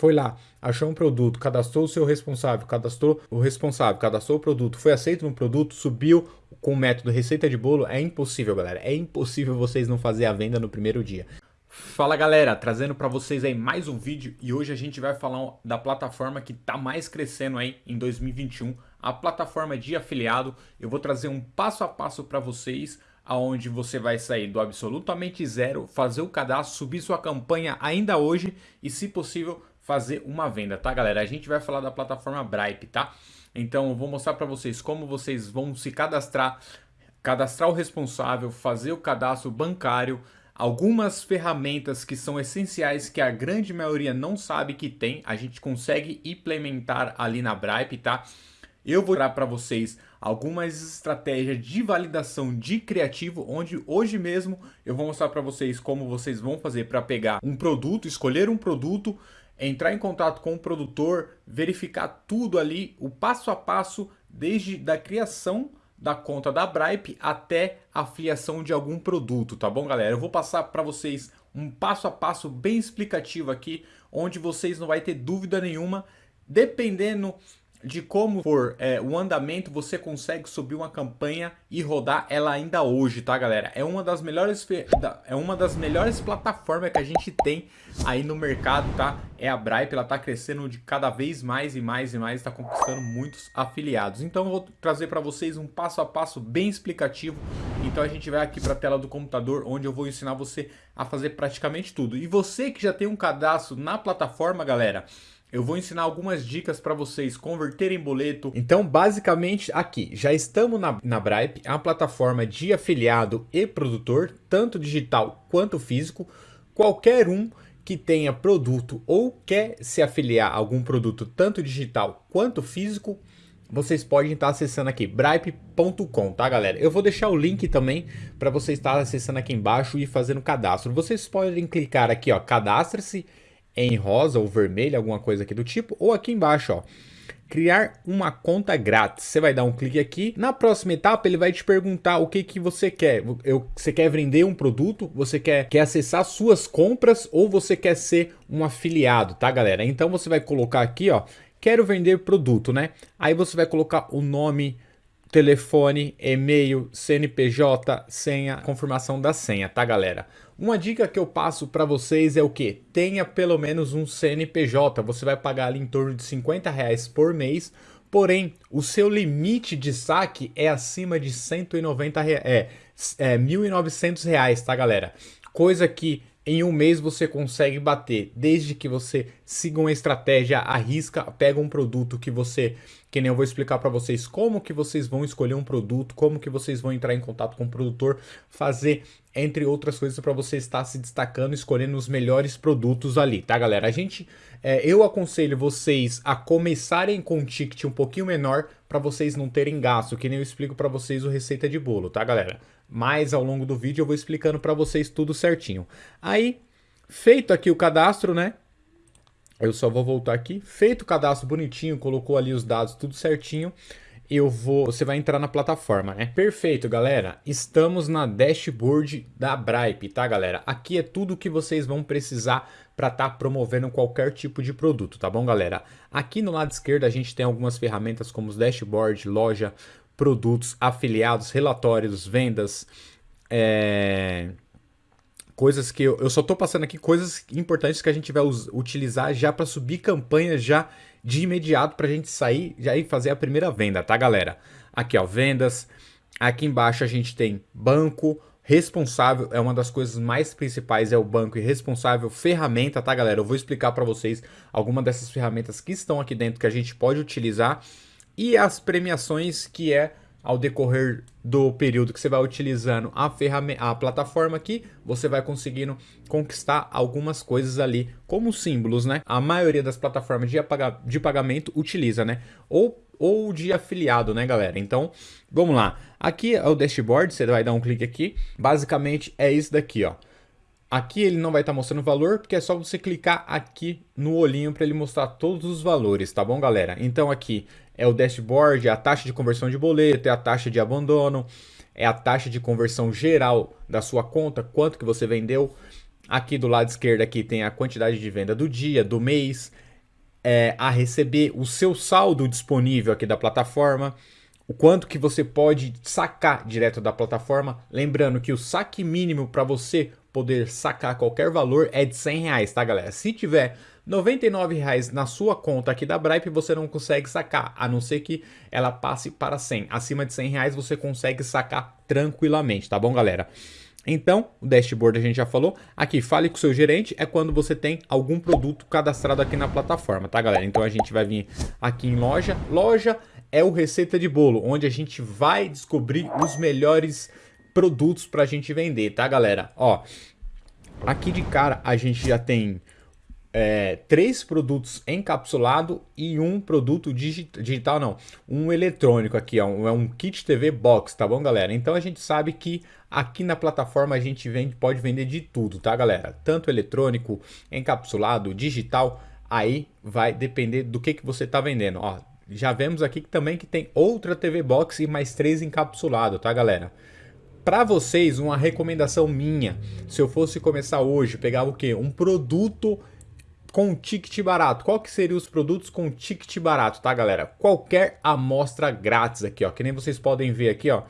foi lá, achou um produto, cadastrou o seu responsável, cadastrou o responsável, cadastrou o produto, foi aceito no produto, subiu com o método receita de bolo, é impossível, galera. É impossível vocês não fazer a venda no primeiro dia. Fala galera, trazendo para vocês aí mais um vídeo e hoje a gente vai falar da plataforma que está mais crescendo aí em 2021, a plataforma de afiliado. Eu vou trazer um passo a passo para vocês aonde você vai sair do absolutamente zero, fazer o cadastro, subir sua campanha ainda hoje e se possível fazer uma venda, tá galera? A gente vai falar da plataforma Bripe, tá? Então eu vou mostrar para vocês como vocês vão se cadastrar, cadastrar o responsável, fazer o cadastro bancário, algumas ferramentas que são essenciais que a grande maioria não sabe que tem, a gente consegue implementar ali na Bripe, tá? Eu vou dar para vocês algumas estratégias de validação de criativo, onde hoje mesmo eu vou mostrar para vocês como vocês vão fazer para pegar um produto, escolher um produto, entrar em contato com o produtor, verificar tudo ali, o passo a passo, desde da criação da conta da Bripe até a filiação de algum produto, tá bom, galera? Eu vou passar para vocês um passo a passo bem explicativo aqui, onde vocês não vai ter dúvida nenhuma, dependendo de como for é, o andamento, você consegue subir uma campanha e rodar ela ainda hoje, tá galera? É uma das melhores é uma das melhores plataformas que a gente tem aí no mercado, tá? É a Bripe, ela tá crescendo de cada vez mais e mais e mais, está conquistando muitos afiliados. Então eu vou trazer para vocês um passo a passo bem explicativo. Então a gente vai aqui para a tela do computador, onde eu vou ensinar você a fazer praticamente tudo. E você que já tem um cadastro na plataforma, galera, eu vou ensinar algumas dicas para vocês converterem boleto. Então, basicamente, aqui, já estamos na, na Bripe, a plataforma de afiliado e produtor, tanto digital quanto físico. Qualquer um que tenha produto ou quer se afiliar a algum produto, tanto digital quanto físico, vocês podem estar acessando aqui, bripe.com, tá galera? Eu vou deixar o link também para vocês estar acessando aqui embaixo e fazendo cadastro. Vocês podem clicar aqui, ó, cadastre-se em rosa ou vermelho, alguma coisa aqui do tipo, ou aqui embaixo, ó, criar uma conta grátis. Você vai dar um clique aqui. Na próxima etapa, ele vai te perguntar o que, que você quer. Eu, você quer vender um produto? Você quer, quer acessar suas compras? Ou você quer ser um afiliado, tá, galera? Então, você vai colocar aqui, ó, quero vender produto, né? Aí você vai colocar o nome, telefone, e-mail, CNPJ, senha, confirmação da senha, tá, galera? Uma dica que eu passo para vocês é o que? Tenha pelo menos um CNPJ, você vai pagar ali em torno de 50 reais por mês, porém o seu limite de saque é acima de 190 reais, é, é 1.900 reais, tá galera? Coisa que em um mês você consegue bater, desde que você siga uma estratégia, arrisca, pega um produto que você, que nem eu vou explicar para vocês como que vocês vão escolher um produto, como que vocês vão entrar em contato com o produtor, fazer entre outras coisas para você estar se destacando, escolhendo os melhores produtos ali, tá galera? A gente, é, eu aconselho vocês a começarem com um ticket um pouquinho menor para vocês não terem gasto, que nem eu explico para vocês o receita de bolo, tá galera? Mas ao longo do vídeo eu vou explicando para vocês tudo certinho. Aí, feito aqui o cadastro, né? Eu só vou voltar aqui. Feito o cadastro bonitinho, colocou ali os dados tudo certinho. Eu vou, você vai entrar na plataforma, né? Perfeito, galera. Estamos na dashboard da Bripe, tá, galera? Aqui é tudo que vocês vão precisar para estar tá promovendo qualquer tipo de produto, tá bom, galera? Aqui no lado esquerdo a gente tem algumas ferramentas como os dashboard, loja, produtos, afiliados, relatórios, vendas, é... coisas que eu, eu só estou passando aqui coisas importantes que a gente vai utilizar já para subir campanha já de imediato para a gente sair já e fazer a primeira venda, tá galera? Aqui ó, vendas, aqui embaixo a gente tem banco, responsável é uma das coisas mais principais, é o banco e responsável, ferramenta, tá galera? Eu vou explicar para vocês algumas dessas ferramentas que estão aqui dentro que a gente pode utilizar e as premiações que é ao decorrer do período que você vai utilizando a, ferramenta, a plataforma aqui, você vai conseguindo conquistar algumas coisas ali como símbolos, né? A maioria das plataformas de, de pagamento utiliza, né? Ou, ou de afiliado, né, galera? Então, vamos lá. Aqui é o dashboard, você vai dar um clique aqui. Basicamente é isso daqui, ó. Aqui ele não vai estar tá mostrando o valor, porque é só você clicar aqui no olhinho para ele mostrar todos os valores, tá bom, galera? Então aqui é o dashboard, é a taxa de conversão de boleto, é a taxa de abandono, é a taxa de conversão geral da sua conta, quanto que você vendeu. Aqui do lado esquerdo aqui tem a quantidade de venda do dia, do mês, é, a receber o seu saldo disponível aqui da plataforma, o quanto que você pode sacar direto da plataforma. Lembrando que o saque mínimo para você poder sacar qualquer valor é de 100 reais, tá galera? Se tiver 99 reais na sua conta aqui da Bripe, você não consegue sacar, a não ser que ela passe para 100. Acima de 100 reais você consegue sacar tranquilamente, tá bom galera? Então, o dashboard a gente já falou. Aqui, fale com o seu gerente, é quando você tem algum produto cadastrado aqui na plataforma, tá galera? Então a gente vai vir aqui em loja. Loja é o Receita de Bolo, onde a gente vai descobrir os melhores produtos para a gente vender, tá galera? Ó, aqui de cara a gente já tem é, três produtos encapsulado e um produto digital, não, um eletrônico aqui, ó, é um kit TV box, tá bom galera? Então a gente sabe que aqui na plataforma a gente vende, pode vender de tudo, tá galera? Tanto eletrônico, encapsulado, digital, aí vai depender do que, que você tá vendendo, ó. Já vemos aqui também que tem outra TV box e mais três encapsulado, tá galera? Para vocês, uma recomendação minha, se eu fosse começar hoje, pegar o que? Um produto com ticket barato. Qual que seriam os produtos com ticket barato, tá, galera? Qualquer amostra grátis aqui, ó. Que nem vocês podem ver aqui, ó.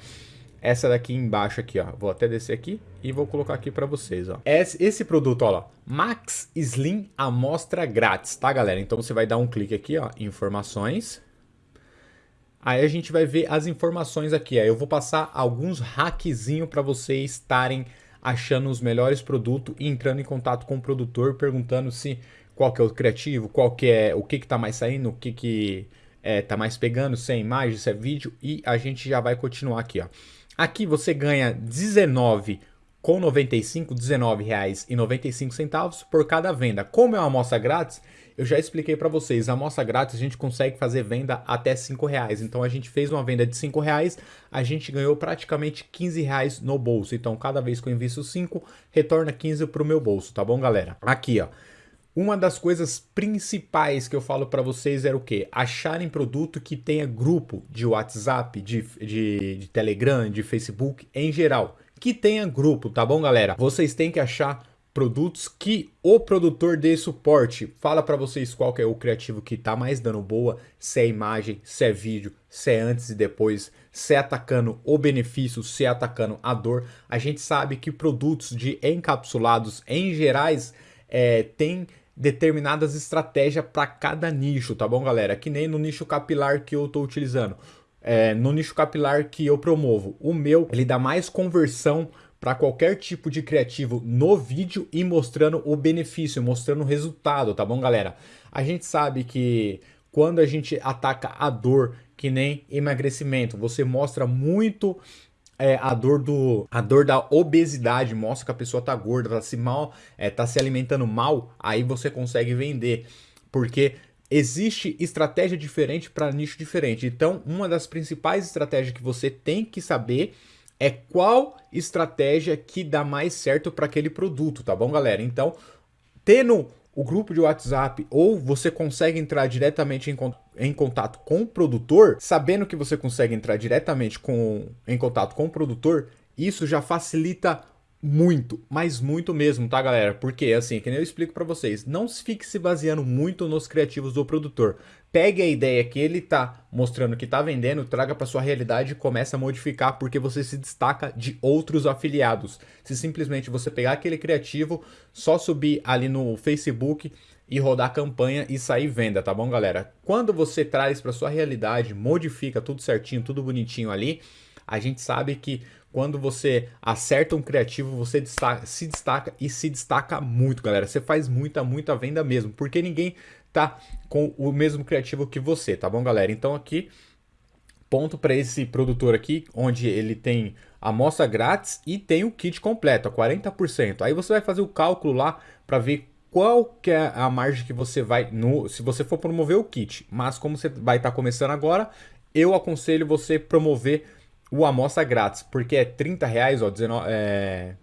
Essa daqui embaixo aqui, ó. Vou até descer aqui e vou colocar aqui para vocês, ó. Esse, esse produto, ó, Max Slim amostra grátis, tá, galera? Então você vai dar um clique aqui, ó, informações. Aí a gente vai ver as informações aqui. Aí eu vou passar alguns hackzinhos para vocês estarem achando os melhores produtos e entrando em contato com o produtor, perguntando se qual que é o criativo, qual que é o que que tá mais saindo, o que que é, tá mais pegando, se é imagem, se é vídeo e a gente já vai continuar aqui, ó. Aqui você ganha 19 com 95, 19 reais e 95 centavos por cada venda. Como é uma amostra grátis, eu já expliquei para vocês, a amostra grátis a gente consegue fazer venda até 5 reais. Então a gente fez uma venda de 5 reais, a gente ganhou praticamente 15 reais no bolso. Então cada vez que eu invisto 5, retorna 15 para o meu bolso, tá bom galera? Aqui ó, uma das coisas principais que eu falo para vocês era o que? Acharem produto que tenha grupo de WhatsApp, de, de, de Telegram, de Facebook em geral. Que tenha grupo, tá bom galera? Vocês têm que achar produtos que o produtor dê suporte. Fala para vocês qual é o criativo que tá mais dando boa, se é imagem, se é vídeo, se é antes e depois, se é atacando o benefício, se é atacando a dor. A gente sabe que produtos de encapsulados em gerais é, tem determinadas estratégias para cada nicho, tá bom galera? Que nem no nicho capilar que eu estou utilizando. É, no nicho capilar que eu promovo. O meu, ele dá mais conversão para qualquer tipo de criativo no vídeo e mostrando o benefício, mostrando o resultado, tá bom, galera? A gente sabe que quando a gente ataca a dor, que nem emagrecimento, você mostra muito é, a dor do a dor da obesidade, mostra que a pessoa tá gorda, tá se mal, é, tá se alimentando mal, aí você consegue vender, porque existe estratégia diferente para nicho diferente. Então, uma das principais estratégias que você tem que saber é qual estratégia que dá mais certo para aquele produto, tá bom, galera? Então, tendo o grupo de WhatsApp ou você consegue entrar diretamente em, em, contato com o produtor, sabendo que você consegue entrar diretamente com, em contato com o produtor, isso já facilita muito, mas muito mesmo, tá galera? Porque assim, que nem eu explico para vocês, não fique se baseando muito nos criativos do produtor. Pegue a ideia que ele tá mostrando que tá vendendo, traga para sua realidade e comece a modificar porque você se destaca de outros afiliados. Se simplesmente você pegar aquele criativo, só subir ali no Facebook e rodar campanha e sair venda, tá bom, galera? Quando você traz para sua realidade, modifica tudo certinho, tudo bonitinho ali, a gente sabe que quando você acerta um criativo, você destaca, se destaca e se destaca muito, galera. Você faz muita, muita venda mesmo, porque ninguém tá com o mesmo criativo que você, tá bom, galera? Então aqui, ponto para esse produtor aqui, onde ele tem a amostra grátis e tem o kit completo, a 40%. Aí você vai fazer o cálculo lá para ver qual que é a margem que você vai, no, se você for promover o kit. Mas como você vai estar tá começando agora, eu aconselho você promover o amostra grátis, porque é 30 reais, ó, 19, é,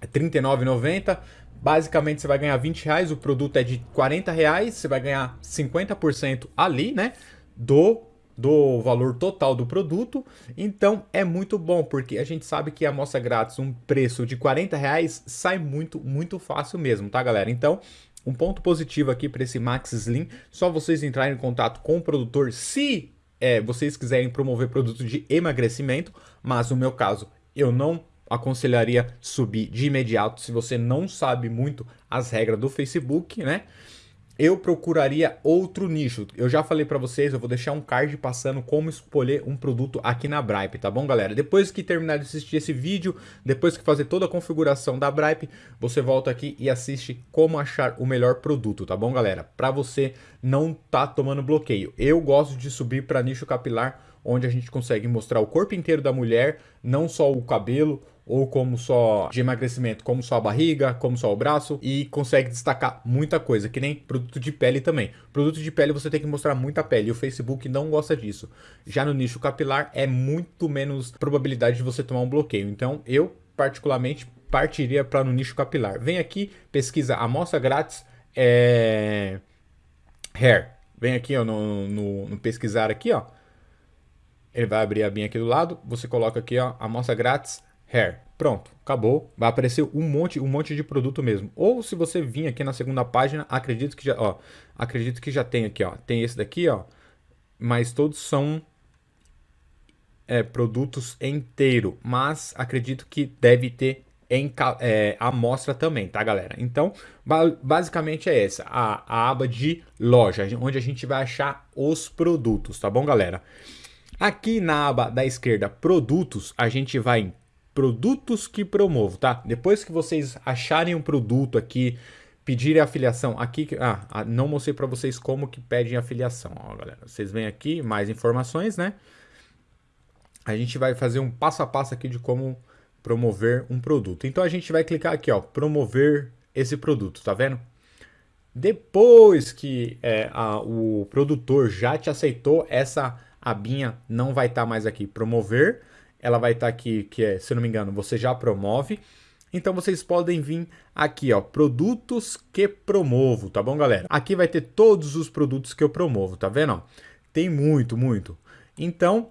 é 39,90. Basicamente você vai ganhar 20 reais, o produto é de 40 reais, você vai ganhar 50% ali, né, do do valor total do produto, então é muito bom, porque a gente sabe que a amostra grátis, um preço de 40 reais, sai muito, muito fácil mesmo, tá galera? Então, um ponto positivo aqui para esse Max Slim, só vocês entrarem em contato com o produtor se é, vocês quiserem promover produto de emagrecimento, mas no meu caso eu não aconselharia subir de imediato se você não sabe muito as regras do Facebook, né? eu procuraria outro nicho. Eu já falei para vocês, eu vou deixar um card passando como escolher um produto aqui na Bripe, tá bom, galera? Depois que terminar de assistir esse vídeo, depois que fazer toda a configuração da Bripe, você volta aqui e assiste como achar o melhor produto, tá bom, galera? Para você não tá tomando bloqueio. Eu gosto de subir para nicho capilar, onde a gente consegue mostrar o corpo inteiro da mulher, não só o cabelo, ou como só de emagrecimento, como só a barriga, como só o braço e consegue destacar muita coisa, que nem produto de pele também. Produto de pele você tem que mostrar muita pele e o Facebook não gosta disso. Já no nicho capilar é muito menos probabilidade de você tomar um bloqueio. Então eu particularmente partiria para no nicho capilar. Vem aqui, pesquisa amostra grátis é... hair. Vem aqui ó, no, no, no pesquisar aqui, ó. Ele vai abrir a binha aqui do lado. Você coloca aqui, ó, amostra grátis hair. Pronto, acabou. Vai aparecer um monte, um monte de produto mesmo. Ou se você vir aqui na segunda página, acredito que já, ó, acredito que já tem aqui, ó. Tem esse daqui, ó. Mas todos são é, produtos inteiro. Mas acredito que deve ter em é, amostra também, tá, galera? Então, ba basicamente é essa, a, a aba de loja, onde a gente vai achar os produtos, tá bom, galera? Aqui na aba da esquerda, produtos, a gente vai em produtos que promovo, tá? Depois que vocês acharem um produto aqui, pedirem afiliação, aqui, ah, não mostrei para vocês como que pedem afiliação, ó, galera. Vocês vêm aqui, mais informações, né? A gente vai fazer um passo a passo aqui de como promover um produto. Então a gente vai clicar aqui, ó, promover esse produto, tá vendo? Depois que é, a, o produtor já te aceitou, essa abinha não vai estar tá mais aqui, promover, ela vai estar tá aqui, que é, se não me engano, você já promove. Então vocês podem vir aqui, ó, produtos que promovo, tá bom, galera? Aqui vai ter todos os produtos que eu promovo, tá vendo? Tem muito, muito. Então,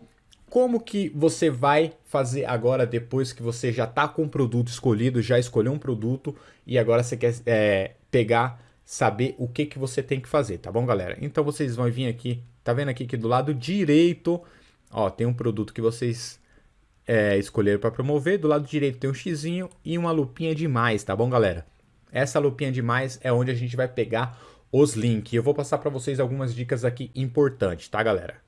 como que você vai fazer agora, depois que você já tá com o produto escolhido, já escolheu um produto e agora você quer é, pegar, saber o que que você tem que fazer, tá bom, galera? Então vocês vão vir aqui, tá vendo aqui que do lado direito, ó, tem um produto que vocês é, escolher para promover. Do lado direito tem um xizinho e uma lupinha de mais, tá bom, galera? Essa lupinha de mais é onde a gente vai pegar os links. Eu vou passar para vocês algumas dicas aqui importantes, tá, galera?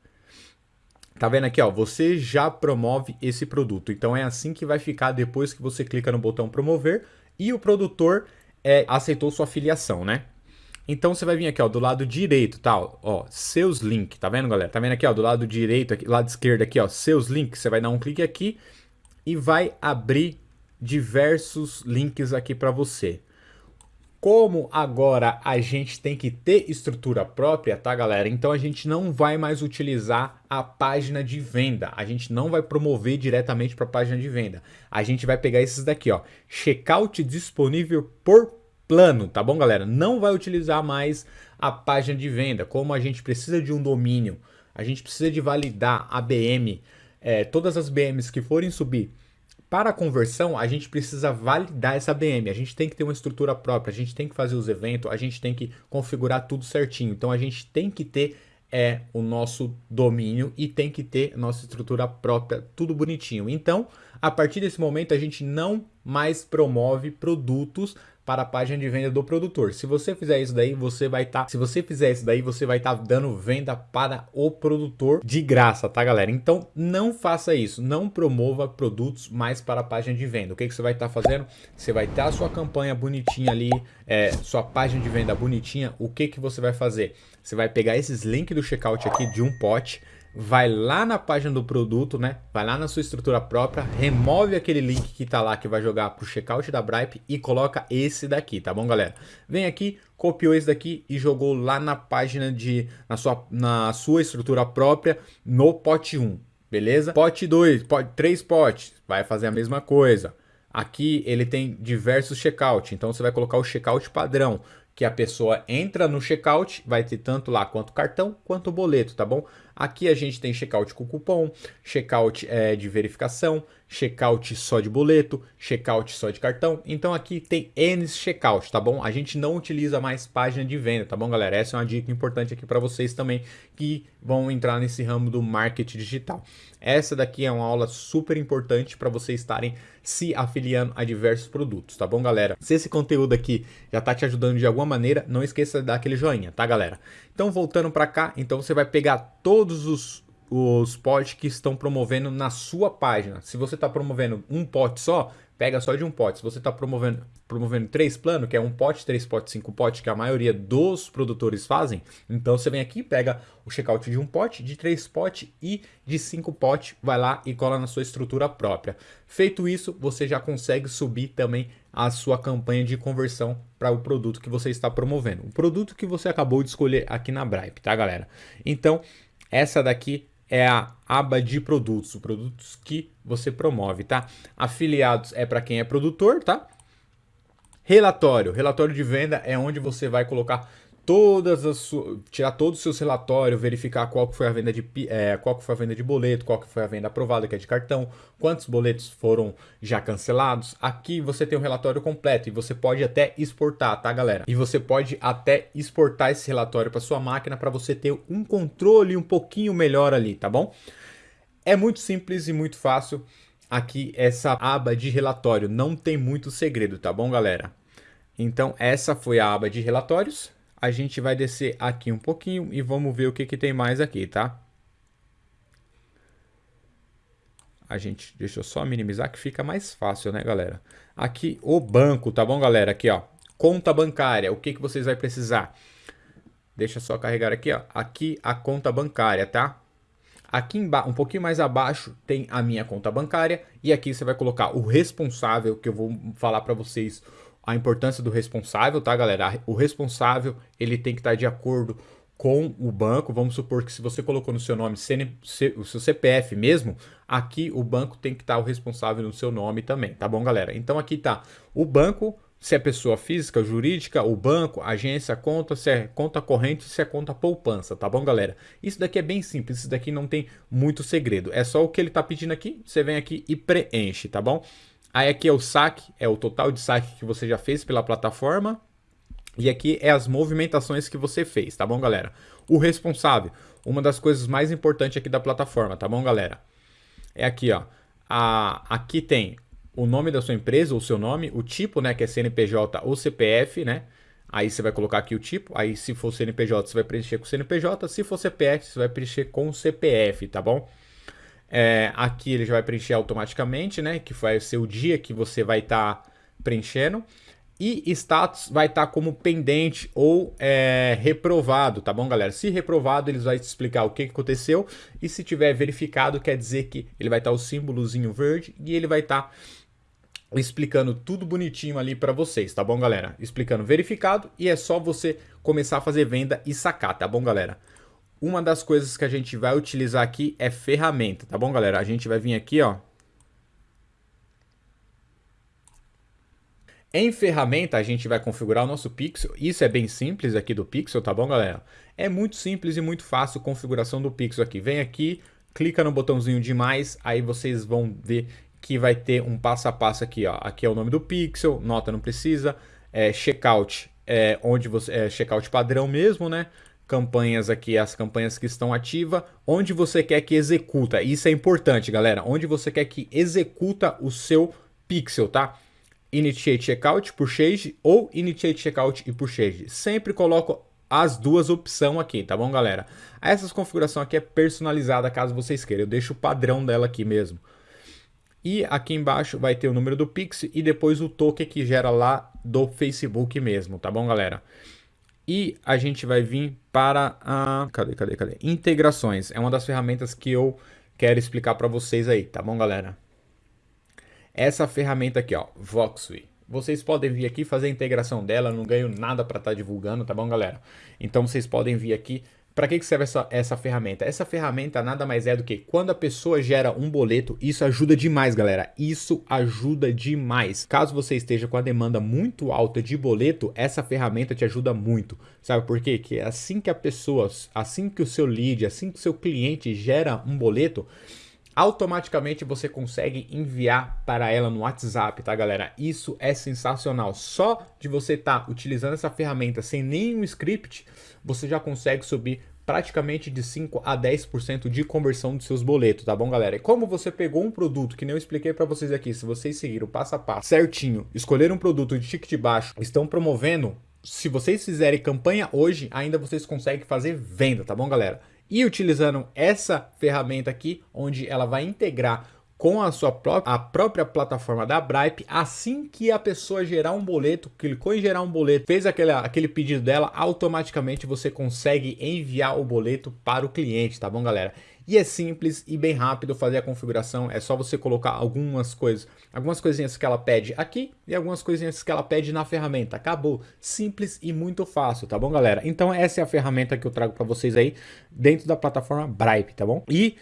Tá vendo aqui, ó, você já promove esse produto. Então é assim que vai ficar depois que você clica no botão promover e o produtor é, aceitou sua afiliação, né? Então você vai vir aqui, ó, do lado direito, tá? Ó, seus links, tá vendo, galera? Tá vendo aqui, ó, do lado direito, aqui, lado esquerdo aqui, ó, seus links. Você vai dar um clique aqui e vai abrir diversos links aqui para você. Como agora a gente tem que ter estrutura própria, tá, galera? Então a gente não vai mais utilizar a página de venda. A gente não vai promover diretamente para a página de venda. A gente vai pegar esses daqui, ó. Checkout disponível por plano, tá bom, galera? Não vai utilizar mais a página de venda. Como a gente precisa de um domínio, a gente precisa de validar a BM, é, todas as BMs que forem subir para a conversão, a gente precisa validar essa BM. A gente tem que ter uma estrutura própria, a gente tem que fazer os eventos, a gente tem que configurar tudo certinho. Então a gente tem que ter é o nosso domínio e tem que ter nossa estrutura própria, tudo bonitinho. Então, a partir desse momento, a gente não mais promove produtos para a página de venda do produtor. Se você fizer isso daí, você vai estar, tá, se você fizer isso daí, você vai estar tá dando venda para o produtor de graça, tá, galera? Então, não faça isso, não promova produtos mais para a página de venda. O que, que você vai estar tá fazendo? Você vai ter a sua campanha bonitinha ali, é, sua página de venda bonitinha. O que que você vai fazer? Você vai pegar esses links do checkout aqui de um pote, vai lá na página do produto, né? Vai lá na sua estrutura própria, remove aquele link que tá lá que vai jogar pro checkout da Bripe e coloca esse daqui, tá bom, galera? Vem aqui, copiou esse daqui e jogou lá na página de na sua na sua estrutura própria no pote 1, beleza? Pote 2, pote 3 potes, vai fazer a mesma coisa. Aqui ele tem diversos checkout, então você vai colocar o checkout padrão, que a pessoa entra no checkout, vai ter tanto lá quanto cartão quanto boleto, tá bom? Aqui a gente tem checkout com cupom, checkout é, de verificação, checkout só de boleto, checkout só de cartão. Então aqui tem N checkout, tá bom? A gente não utiliza mais página de venda, tá bom, galera? Essa é uma dica importante aqui para vocês também que vão entrar nesse ramo do marketing digital. Essa daqui é uma aula super importante para vocês estarem se afiliando a diversos produtos, tá bom, galera? Se esse conteúdo aqui já tá te ajudando de alguma maneira, não esqueça de dar aquele joinha, tá, galera? Então, voltando para cá, então você vai pegar todos os os potes que estão promovendo na sua página. Se você está promovendo um pote só, pega só de um pote. Se você está promovendo, promovendo três planos, que é um pote, três potes, cinco potes, que a maioria dos produtores fazem, então você vem aqui, pega o checkout de um pote, de três potes e de cinco potes, vai lá e cola na sua estrutura própria. Feito isso, você já consegue subir também a sua campanha de conversão para o produto que você está promovendo. O produto que você acabou de escolher aqui na Bripe, tá, galera? Então, essa daqui é a aba de produtos, os produtos que você promove, tá? Afiliados é para quem é produtor, tá? Relatório, relatório de venda é onde você vai colocar todas as tirar todos os seus relatórios, verificar qual foi a venda de é, qual foi a venda de boleto, qual foi a venda aprovada que é de cartão, quantos boletos foram já cancelados. Aqui você tem um relatório completo e você pode até exportar, tá, galera? E você pode até exportar esse relatório para sua máquina para você ter um controle um pouquinho melhor ali, tá bom? É muito simples e muito fácil. Aqui essa aba de relatório não tem muito segredo, tá bom, galera? Então essa foi a aba de relatórios a gente vai descer aqui um pouquinho e vamos ver o que, que tem mais aqui, tá? A gente, deixa eu só minimizar que fica mais fácil, né, galera? Aqui o banco, tá bom, galera? Aqui, ó, conta bancária, o que, que vocês vão precisar? Deixa só carregar aqui, ó. Aqui a conta bancária, tá? Aqui um pouquinho mais abaixo tem a minha conta bancária e aqui você vai colocar o responsável que eu vou falar para vocês a importância do responsável, tá, galera? O responsável, ele tem que estar de acordo com o banco. Vamos supor que se você colocou no seu nome o seu CPF mesmo, aqui o banco tem que estar o responsável no seu nome também, tá bom, galera? Então aqui tá o banco, se é pessoa física, jurídica, o banco, agência, conta, se é conta corrente, se é conta poupança, tá bom, galera? Isso daqui é bem simples, isso daqui não tem muito segredo. É só o que ele tá pedindo aqui, você vem aqui e preenche, tá bom? Aí aqui é o saque, é o total de saque que você já fez pela plataforma. E aqui é as movimentações que você fez, tá bom, galera? O responsável, uma das coisas mais importantes aqui da plataforma, tá bom, galera? É aqui, ó. A, aqui tem o nome da sua empresa, o seu nome, o tipo, né, que é CNPJ ou CPF, né? Aí você vai colocar aqui o tipo, aí se for CNPJ, você vai preencher com CNPJ, se for CPF, você vai preencher com CPF, tá bom? É, aqui ele já vai preencher automaticamente, né? Que vai ser o dia que você vai estar tá preenchendo. E status vai estar tá como pendente ou é, reprovado, tá bom, galera? Se reprovado, eles vão te explicar o que aconteceu. E se tiver verificado, quer dizer que ele vai estar tá o símbolozinho verde e ele vai estar tá explicando tudo bonitinho ali para vocês, tá bom, galera? Explicando verificado e é só você começar a fazer venda e sacar, tá bom, galera? Uma das coisas que a gente vai utilizar aqui é ferramenta, tá bom, galera? A gente vai vir aqui, ó. Em ferramenta, a gente vai configurar o nosso pixel. Isso é bem simples aqui do pixel, tá bom, galera? É muito simples e muito fácil a configuração do pixel aqui. Vem aqui, clica no botãozinho de mais, aí vocês vão ver que vai ter um passo a passo aqui, ó. Aqui é o nome do pixel, nota não precisa, é checkout, é onde você é checkout padrão mesmo, né? Campanhas aqui, as campanhas que estão ativas, onde você quer que executa. Isso é importante, galera. Onde você quer que executa o seu pixel, tá? Initiate Checkout, Purchase ou Initiate Checkout e Purchase. Sempre coloco as duas opções aqui, tá bom, galera? Essa configuração aqui é personalizada caso vocês queiram. Eu deixo o padrão dela aqui mesmo. E aqui embaixo vai ter o número do Pix e depois o token que gera lá do Facebook mesmo, tá bom, galera? E a gente vai vir para a... Cadê, cadê, cadê? Integrações. É uma das ferramentas que eu quero explicar para vocês aí, tá bom, galera? Essa ferramenta aqui, ó, Voxway. Vocês podem vir aqui fazer a integração dela, não ganho nada para estar tá divulgando, tá bom, galera? Então vocês podem vir aqui, Para que, que serve essa, essa ferramenta? Essa ferramenta nada mais é do que quando a pessoa gera um boleto, isso ajuda demais, galera. Isso ajuda demais. Caso você esteja com a demanda muito alta de boleto, essa ferramenta te ajuda muito. Sabe por quê? Que assim que a pessoa, assim que o seu lead, assim que o seu cliente gera um boleto, automaticamente você consegue enviar para ela no WhatsApp, tá galera? Isso é sensacional. Só de você estar tá utilizando essa ferramenta sem nenhum script, você já consegue subir praticamente de 5 a 10% de conversão dos seus boletos, tá bom, galera? E como você pegou um produto que nem eu expliquei para vocês aqui, se vocês seguiram passo a passo certinho, escolher um produto de ticket baixo, estão promovendo, se vocês fizerem campanha hoje, ainda vocês conseguem fazer venda, tá bom, galera? E utilizando essa ferramenta aqui, onde ela vai integrar com a sua própria, a própria plataforma da Bripe, assim que a pessoa gerar um boleto, clicou em gerar um boleto, fez aquele, aquele pedido dela, automaticamente você consegue enviar o boleto para o cliente, tá bom, galera? E é simples e bem rápido fazer a configuração, é só você colocar algumas coisas, algumas coisinhas que ela pede aqui e algumas coisinhas que ela pede na ferramenta. Acabou, simples e muito fácil, tá bom, galera? Então essa é a ferramenta que eu trago para vocês aí dentro da plataforma Bripe, tá bom? E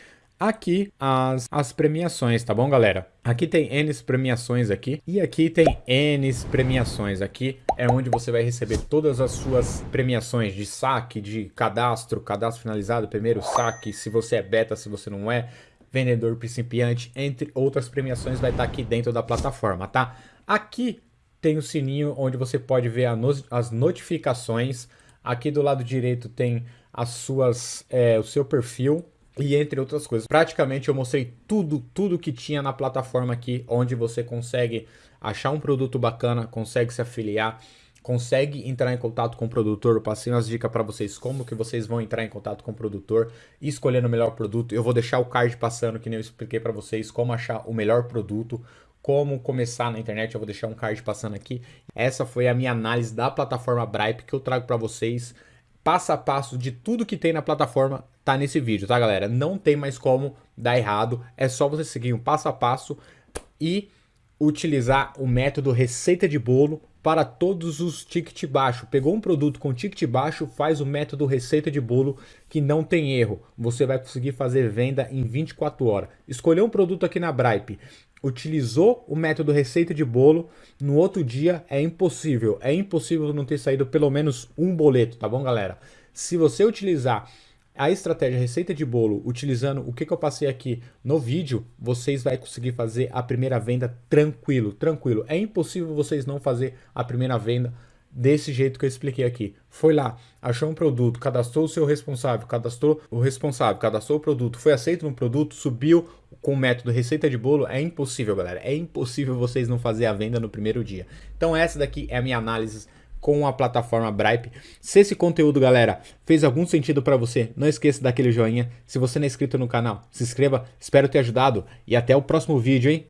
aqui as, as premiações, tá bom, galera? Aqui tem N premiações aqui e aqui tem N premiações. Aqui é onde você vai receber todas as suas premiações de saque, de cadastro, cadastro finalizado, primeiro saque, se você é beta, se você não é, vendedor principiante, entre outras premiações vai estar aqui dentro da plataforma, tá? Aqui tem o sininho onde você pode ver as notificações. Aqui do lado direito tem as suas, é, o seu perfil, e entre outras coisas. Praticamente eu mostrei tudo, tudo que tinha na plataforma aqui, onde você consegue achar um produto bacana, consegue se afiliar, consegue entrar em contato com o produtor. Eu passei umas dicas para vocês como que vocês vão entrar em contato com o produtor escolhendo o melhor produto. Eu vou deixar o card passando, que nem eu expliquei para vocês, como achar o melhor produto, como começar na internet, eu vou deixar um card passando aqui. Essa foi a minha análise da plataforma Bripe que eu trago para vocês passo a passo de tudo que tem na plataforma tá nesse vídeo, tá galera? Não tem mais como dar errado, é só você seguir um passo a passo e utilizar o método receita de bolo para todos os ticket baixo. Pegou um produto com ticket baixo, faz o método receita de bolo que não tem erro. Você vai conseguir fazer venda em 24 horas. Escolheu um produto aqui na Bripe, utilizou o método receita de bolo, no outro dia é impossível. É impossível não ter saído pelo menos um boleto, tá bom, galera? Se você utilizar a estratégia receita de bolo, utilizando o que, que eu passei aqui no vídeo, vocês vão conseguir fazer a primeira venda tranquilo, tranquilo. É impossível vocês não fazer a primeira venda desse jeito que eu expliquei aqui. Foi lá, achou um produto, cadastrou o seu responsável, cadastrou o responsável, cadastrou o produto, foi aceito no produto, subiu com o método receita de bolo, é impossível, galera. É impossível vocês não fazer a venda no primeiro dia. Então essa daqui é a minha análise com a plataforma Bripe. Se esse conteúdo, galera, fez algum sentido para você, não esqueça daquele joinha. Se você não é inscrito no canal, se inscreva. Espero ter ajudado e até o próximo vídeo, hein?